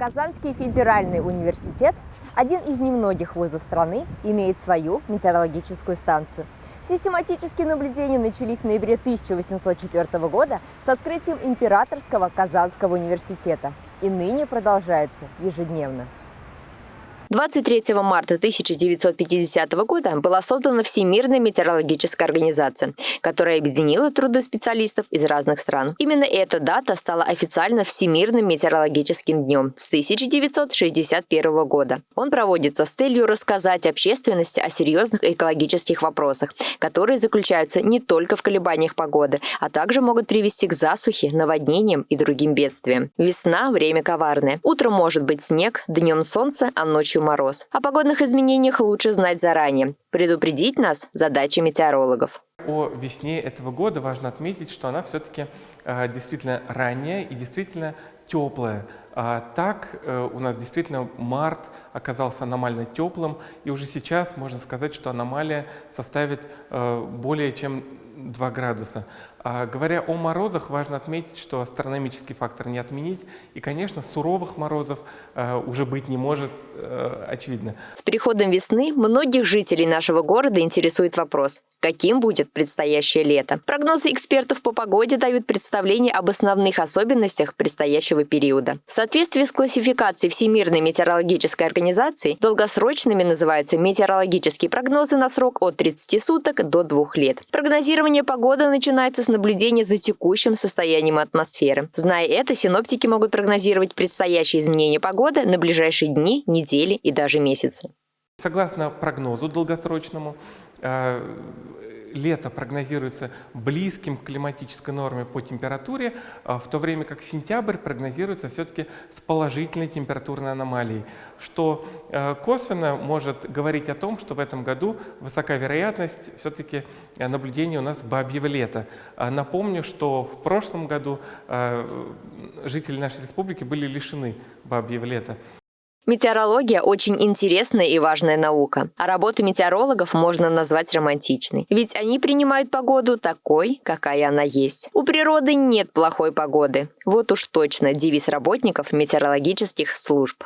Казанский федеральный университет, один из немногих вузов страны, имеет свою метеорологическую станцию. Систематические наблюдения начались в ноябре 1804 года с открытием Императорского Казанского университета и ныне продолжаются ежедневно. 23 марта 1950 года была создана Всемирная метеорологическая организация, которая объединила труды специалистов из разных стран. Именно эта дата стала официально Всемирным метеорологическим днем с 1961 года. Он проводится с целью рассказать общественности о серьезных экологических вопросах, которые заключаются не только в колебаниях погоды, а также могут привести к засухе, наводнениям и другим бедствиям. Весна – время коварное. Утром может быть снег, днем солнце, а ночью ночью мороз. О погодных изменениях лучше знать заранее. Предупредить нас – задача метеорологов. О весне этого года важно отметить, что она все-таки э, действительно ранняя и действительно теплая. А так э, у нас действительно март оказался аномально теплым, и уже сейчас можно сказать, что аномалия составит э, более чем 2 градуса. А, говоря о морозах, важно отметить, что астрономический фактор не отменить. И, конечно, суровых морозов э, уже быть не может, э, очевидно. С приходом весны многих жителей нашего города интересует вопрос, каким будет предстоящее лето. Прогнозы экспертов по погоде дают представление об основных особенностях предстоящего периода. В соответствии с классификацией Всемирной метеорологической организации, долгосрочными называются метеорологические прогнозы на срок от 30 суток до 2 лет. Прогнозирование погоды начинается с наблюдения за текущим состоянием атмосферы. Зная это, синоптики могут прогнозировать предстоящие изменения погоды на ближайшие дни, недели и даже месяцы. Согласно прогнозу долгосрочному, э, лето прогнозируется близким к климатической норме по температуре, а в то время как сентябрь прогнозируется все-таки с положительной температурной аномалией, что э, косвенно может говорить о том, что в этом году высока вероятность все-таки наблюдения у нас бабьего лета. А напомню, что в прошлом году э, жители нашей республики были лишены бабьего лета. Метеорология – очень интересная и важная наука, а работу метеорологов можно назвать романтичной. Ведь они принимают погоду такой, какая она есть. У природы нет плохой погоды. Вот уж точно девиз работников метеорологических служб.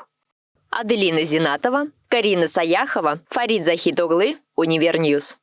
Аделина Зинатова, Карина Саяхова, Фарид Захитоглы, Univer News.